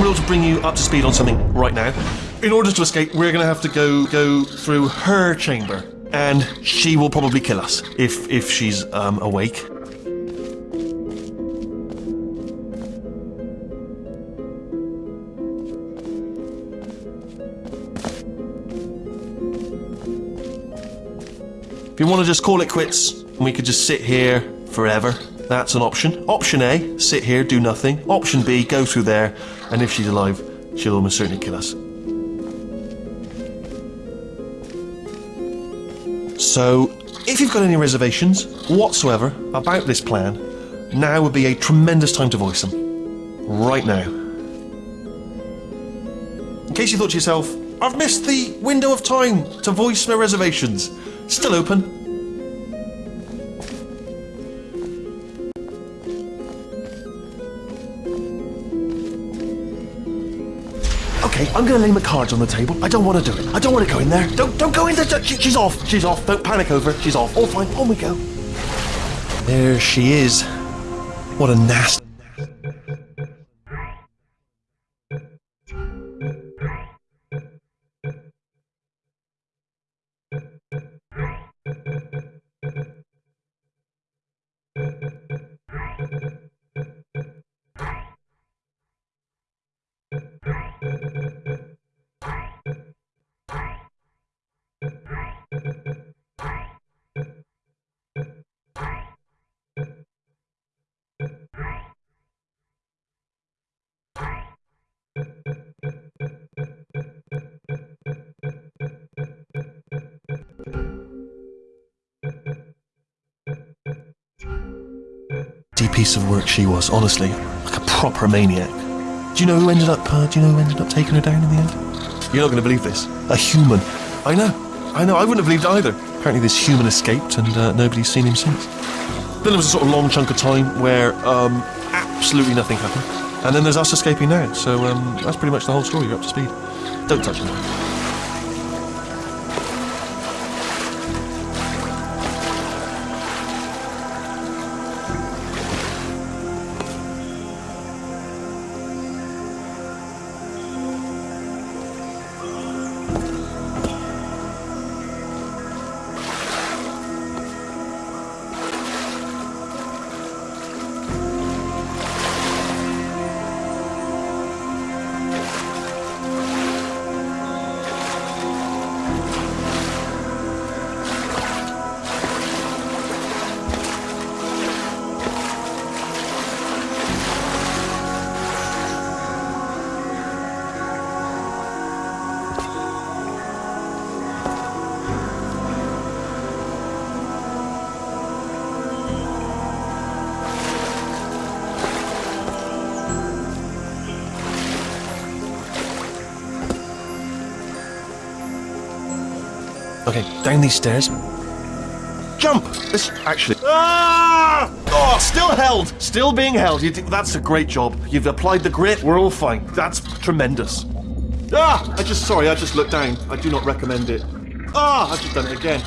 not able to bring you up to speed on something right now. In order to escape, we're going to have to go go through her chamber, and she will probably kill us if if she's um, awake. If you want to just call it quits, and we could just sit here forever, that's an option. Option A, sit here, do nothing. Option B, go through there, and if she's alive, she'll almost certainly kill us. So, if you've got any reservations whatsoever about this plan, now would be a tremendous time to voice them. Right now. In case you thought to yourself, I've missed the window of time to voice my reservations. Still open. I'm gonna lay my cards on the table. I don't want to do it. I don't want to go in there. Don't, don't go in there. She- She's off. She's off. Don't panic over. She's off. All fine. On we go. There she is. What a nasty. Piece of work she was, honestly. Like a proper maniac. Do you know who ended up, uh, do you know who ended up taking her down in the end? You're not going to believe this. A human. I know. I know. I wouldn't have believed either. Apparently this human escaped and uh, nobody's seen him since. Then there was a sort of long chunk of time where um, absolutely nothing happened. And then there's us escaping now. So um, that's pretty much the whole story. You're up to speed. Don't touch him. Okay, down these stairs. Jump! This actually. Ah! Oh, still held. Still being held. You, that's a great job. You've applied the grit. We're all fine. That's tremendous. Ah! I just sorry. I just looked down. I do not recommend it. Ah! I've just done it again.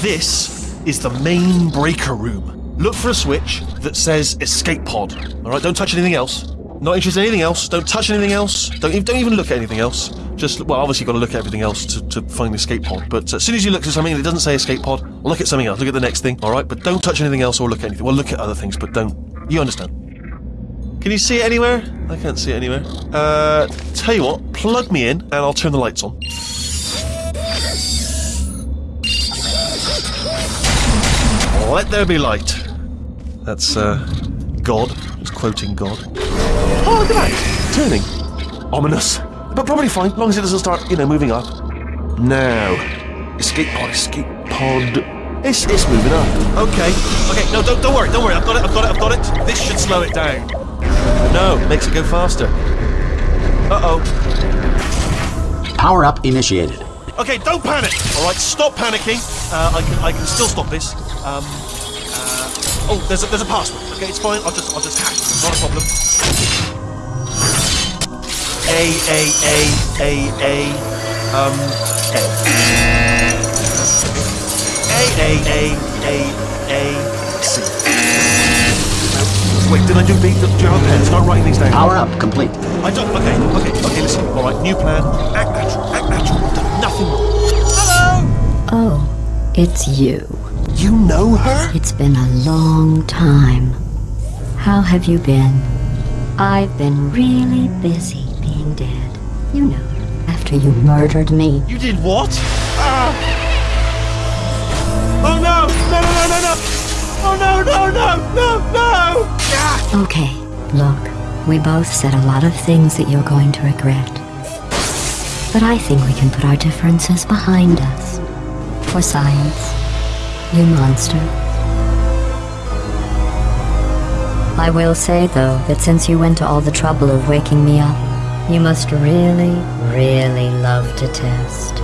This is the main breaker room. Look for a switch that says escape pod. All right. Don't touch anything else. Not interested in anything else. Don't touch anything else. Don't even, don't even look at anything else. Just well, obviously, you've got to look at everything else to, to find the escape pod. But as soon as you look at something that doesn't say escape pod, look at something else. Look at the next thing. All right, but don't touch anything else or look at anything. Well, look at other things, but don't. You understand? Can you see it anywhere? I can't see it anywhere. Uh, tell you what, plug me in and I'll turn the lights on. Let there be light. That's uh, God. It's quoting God. Oh, look at that! Turning. Ominous. But probably fine, as long as it doesn't start, you know, moving up. Now. Escape pod, escape pod. It's, it's moving up. Okay. Okay, no, don't, don't worry, don't worry. I've got it, I've got it, I've got it. This should slow it down. No, makes it go faster. Uh-oh. Power up initiated. Okay, don't panic. All right, stop panicking. Uh, I can I can still stop this. Um, uh, oh, there's a, there's a password. Okay, it's fine. I'll just I'll just hack. Not a problem. A A A A A um A A A A A A C. Wait, did I do B? Do you have a pen? Start writing these down. Power up complete. I don't. Okay, okay, okay. Listen. All right. New plan. Act natural. Act natural. I've done nothing wrong. Hello. Oh, it's you. You know her? It's been a long time. How have you been? I've been really busy being dead. You know, after you murdered me. You did what? Ah. Oh no! No! No! No! No! No! Oh no! No! No! No! No! Ah. Okay, look, we both said a lot of things that you're going to regret. But I think we can put our differences behind us. For science, you monster. I will say, though, that since you went to all the trouble of waking me up, you must really, really love to test.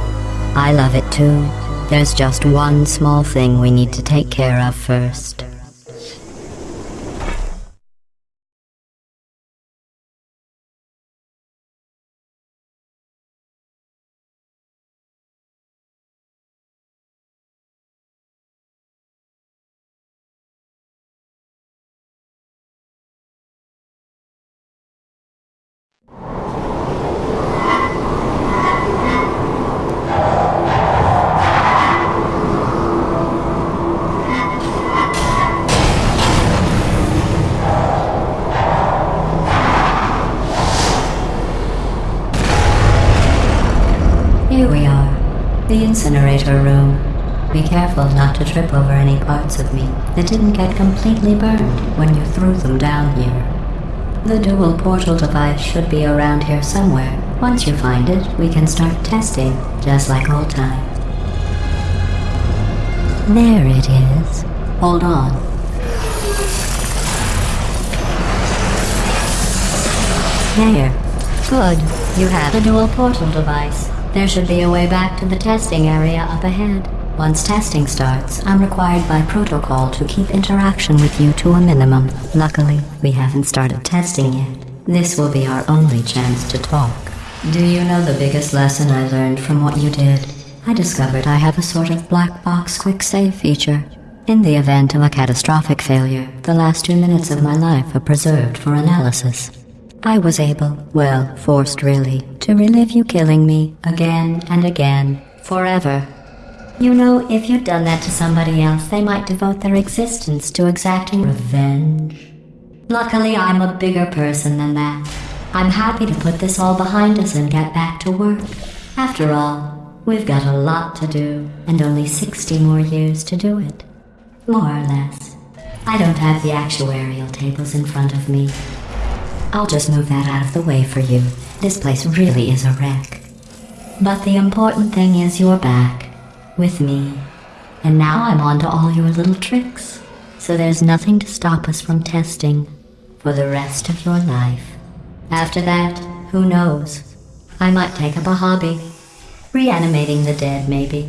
I love it too. There's just one small thing we need to take care of first. Room. Be careful not to trip over any parts of me that didn't get completely burned when you threw them down here. The dual portal device should be around here somewhere. Once you find it, we can start testing, just like old times. There it is. Hold on. There. Good. You have the dual portal device. There should be a way back to the testing area up ahead. Once testing starts, I'm required by protocol to keep interaction with you to a minimum. Luckily, we haven't started testing yet. This will be our only chance to talk. Do you know the biggest lesson I learned from what you did? I discovered I have a sort of black box quick save feature. In the event of a catastrophic failure, the last two minutes of my life are preserved for analysis. I was able, well, forced really, to relive you killing me again and again, forever. You know, if you'd done that to somebody else, they might devote their existence to exacting revenge. Luckily, I'm a bigger person than that. I'm happy to put this all behind us and get back to work. After all, we've got a lot to do, and only 60 more years to do it. More or less. I don't have the actuarial tables in front of me. I'll just move that out of the way for you. This place really is a wreck. But the important thing is you're back. With me. And now I'm on to all your little tricks. So there's nothing to stop us from testing. For the rest of your life. After that, who knows? I might take up a hobby. Reanimating the dead, maybe.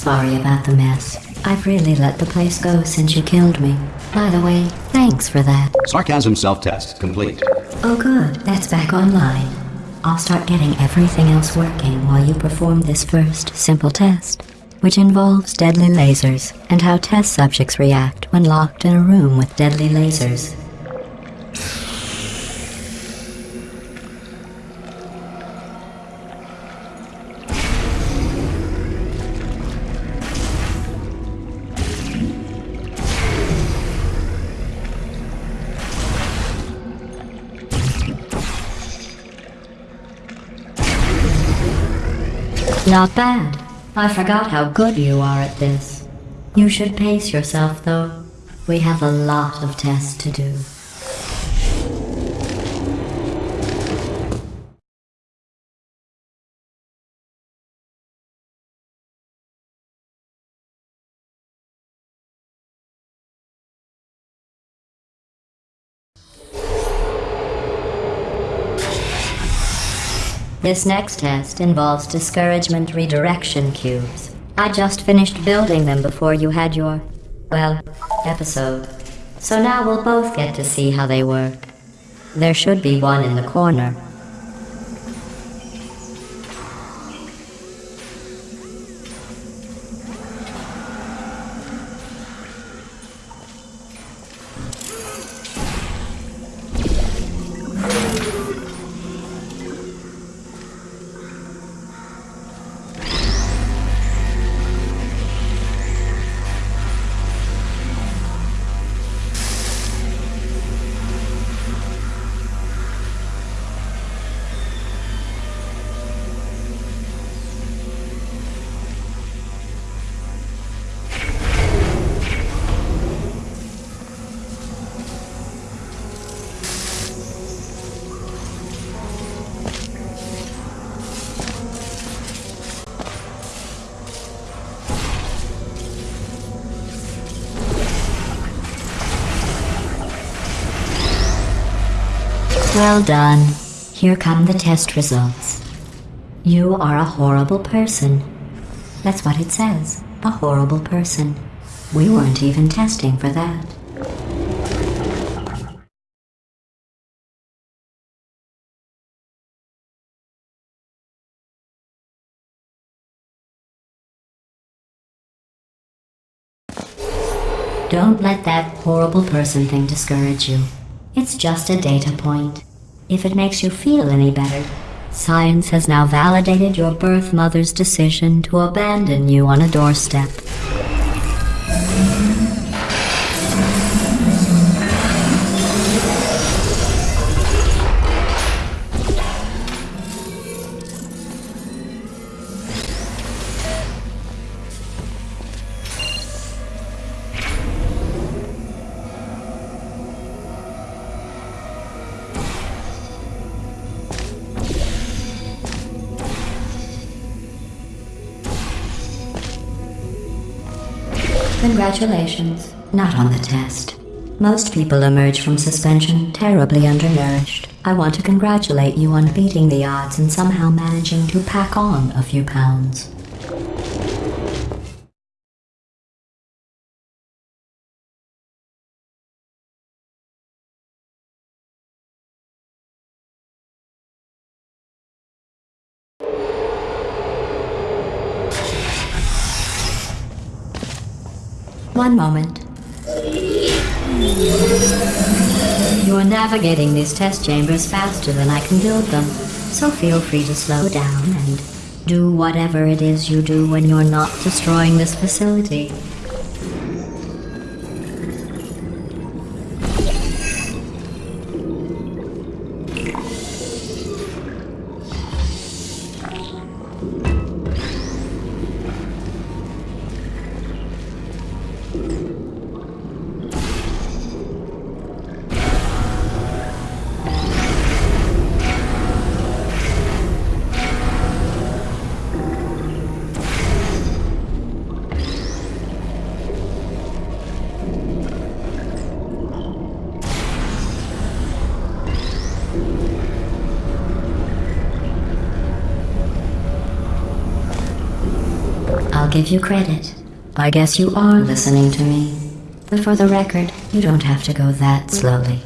Sorry about the mess. I've really let the place go since you killed me. By the way, thanks for that. Sarcasm self-test complete. Oh good, that's back online. I'll start getting everything else working while you perform this first simple test, which involves deadly lasers and how test subjects react when locked in a room with deadly lasers. Not bad. I forgot how good you are at this. You should pace yourself, though. We have a lot of tests to do. This next test involves discouragement redirection cubes. I just finished building them before you had your, well, episode. So now we'll both get to see how they work. There should be one in the corner. Well done. Here come the test results. You are a horrible person. That's what it says. A horrible person. We weren't even testing for that. Don't let that horrible person thing discourage you. It's just a data point. If it makes you feel any better, science has now validated your birth mother's decision to abandon you on a doorstep. Congratulations. Not on the test. Most people emerge from suspension terribly undernourished. I want to congratulate you on beating the odds and somehow managing to pack on a few pounds. One moment. You're navigating these test chambers faster than I can build them, so feel free to slow down and do whatever it is you do when you're not destroying this facility. Give you credit. I guess you are listening to me. But for the record, you don't have to go that slowly.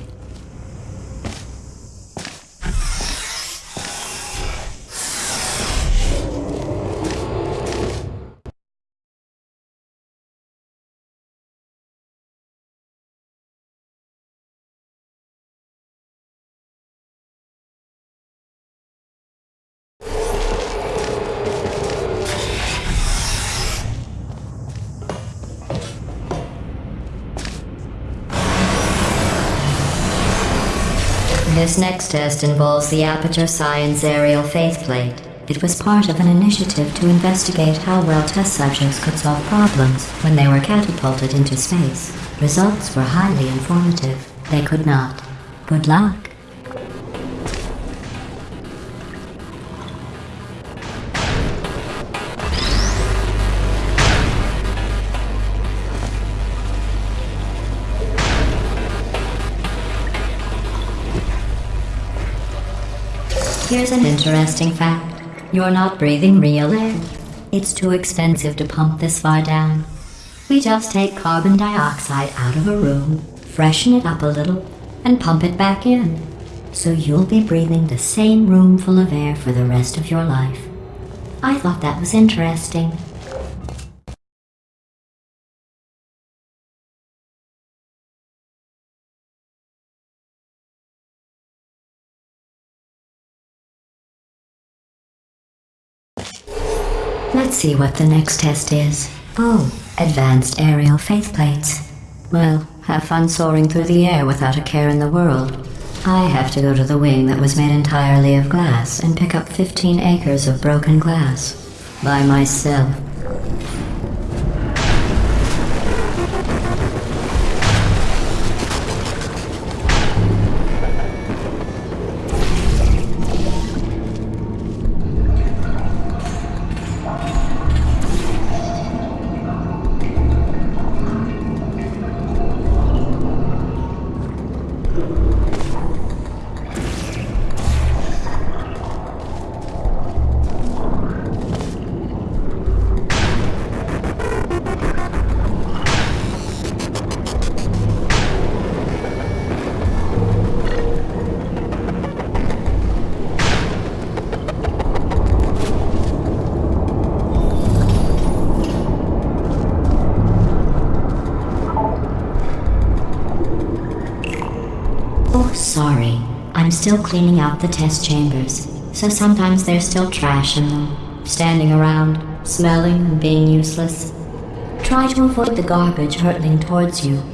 This next test involves the Aperture Science Aerial Faithplate. It was part of an initiative to investigate how well test subjects could solve problems when they were catapulted into space. Results were highly informative. They could not. Good luck. Here's an interesting fact. You're not breathing real air. It's too expensive to pump this far down. We just take carbon dioxide out of a room, freshen it up a little, and pump it back in. So you'll be breathing the same room full of air for the rest of your life. I thought that was interesting. See what the next test is. Oh, advanced aerial faith plates. Well, have fun soaring through the air without a care in the world. I have to go to the wing that was made entirely of glass and pick up 15 acres of broken glass. By myself. Still cleaning out the test chambers, so sometimes there's still trash in them, standing around, smelling and being useless. Try to avoid the garbage hurtling towards you.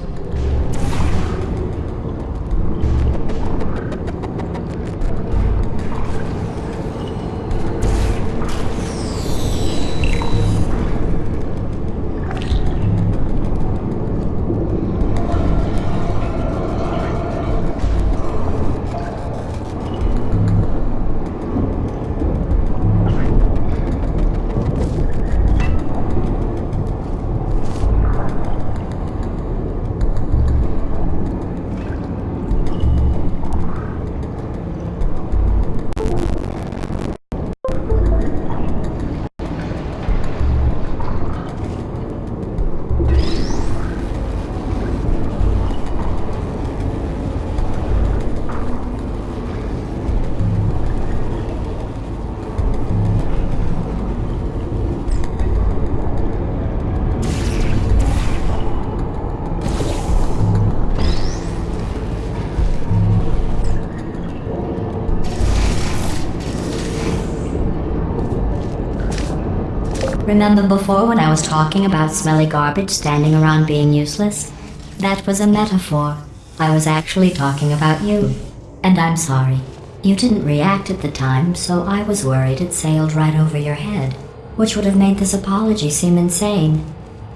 Remember before when I was talking about smelly garbage standing around being useless? That was a metaphor. I was actually talking about you. And I'm sorry. You didn't react at the time, so I was worried it sailed right over your head, which would have made this apology seem insane.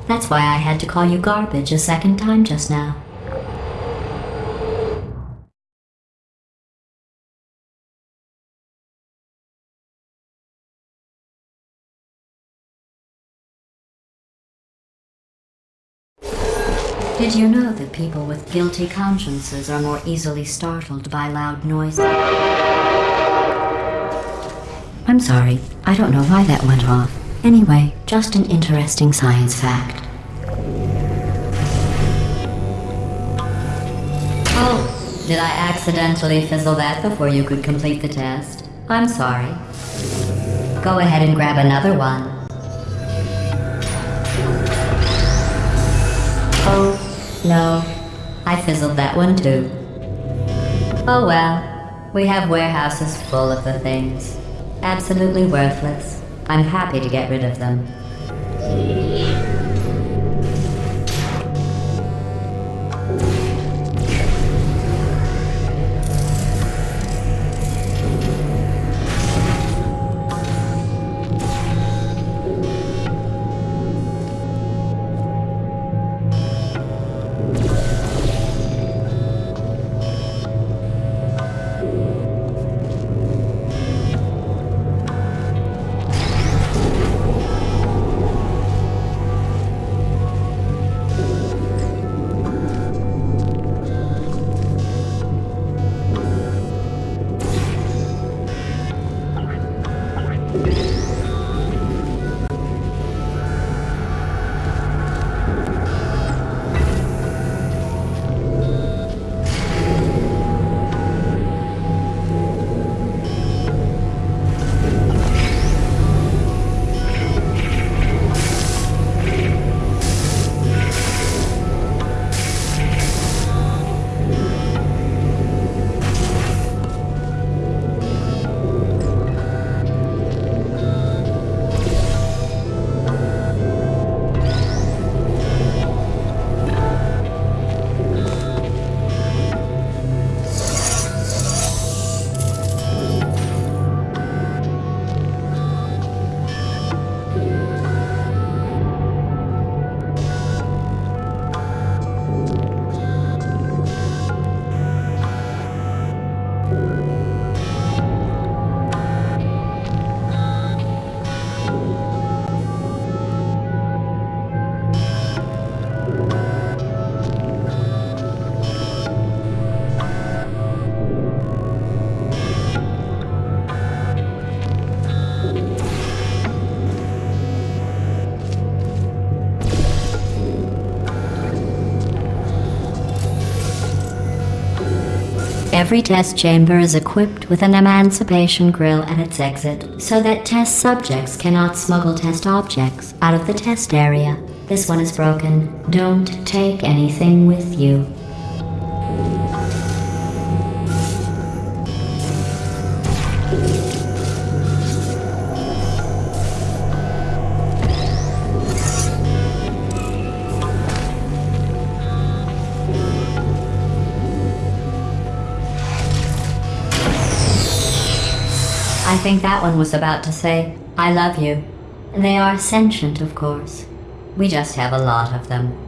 That's why I had to call you garbage a second time just now. You know that people with guilty consciences are more easily startled by loud noises? I'm sorry, I don't know why that went off. Anyway, just an interesting science fact. Oh, did I accidentally fizzle that before you could complete the test? I'm sorry. Go ahead and grab another one. Oh, no. I fizzled that one too. Oh well. We have warehouses full of the things. Absolutely worthless. I'm happy to get rid of them. Every test chamber is equipped with an emancipation grill at its exit, so that test subjects cannot smuggle test objects out of the test area. This one is broken. Don't take anything with you. Think that one was about to say, I love you. They are sentient, of course. We just have a lot of them.